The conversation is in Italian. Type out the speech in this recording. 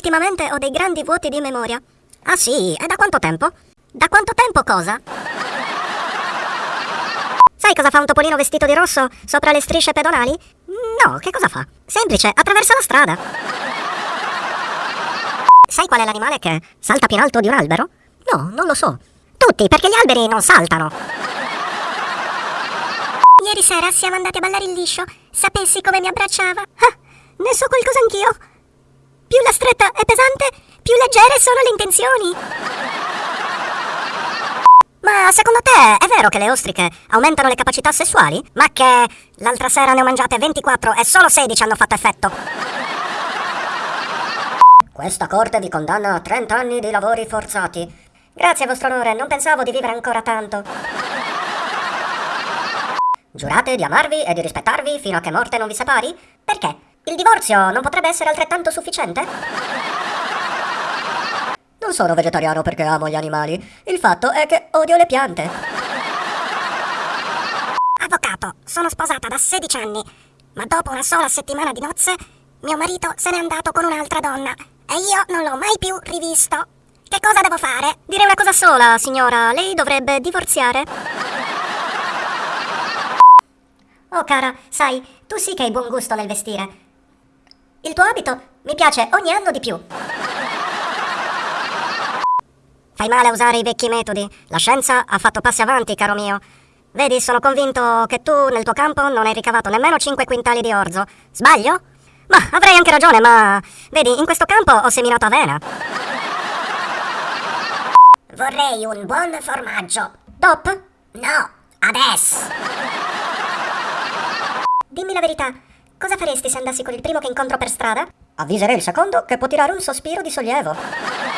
ultimamente ho dei grandi vuoti di memoria. Ah sì? E da quanto tempo? Da quanto tempo cosa? Sai cosa fa un topolino vestito di rosso sopra le strisce pedonali? No, che cosa fa? Semplice, attraversa la strada. Sai qual è l'animale che salta più in alto di un albero? No, non lo so. Tutti, perché gli alberi non saltano. Ieri sera siamo andati a ballare il liscio. Sapessi come mi abbracciava? Ah, ne so qualcosa anch'io. Più la stretta è pesante, più leggere sono le intenzioni. Ma secondo te è vero che le ostriche aumentano le capacità sessuali? Ma che l'altra sera ne ho mangiate 24 e solo 16 hanno fatto effetto. Questa corte vi condanna a 30 anni di lavori forzati. Grazie, vostro onore, non pensavo di vivere ancora tanto. Giurate di amarvi e di rispettarvi fino a che morte non vi separi? Perché? Il divorzio non potrebbe essere altrettanto sufficiente? Non sono vegetariano perché amo gli animali. Il fatto è che odio le piante. Avvocato, sono sposata da 16 anni, ma dopo una sola settimana di nozze, mio marito se n'è andato con un'altra donna e io non l'ho mai più rivisto. Che cosa devo fare? Direi una cosa sola, signora. Lei dovrebbe divorziare. Oh, cara, sai, tu sì che hai buon gusto nel vestire. Il tuo abito mi piace ogni anno di più. Fai male a usare i vecchi metodi. La scienza ha fatto passi avanti, caro mio. Vedi, sono convinto che tu nel tuo campo non hai ricavato nemmeno 5 quintali di orzo. Sbaglio? Ma avrei anche ragione, ma... Vedi, in questo campo ho seminato avena. Vorrei un buon formaggio. Dop? No, adesso. Dimmi la verità, cosa faresti se andassi con il primo che incontro per strada? Avviserei il secondo che può tirare un sospiro di sollievo.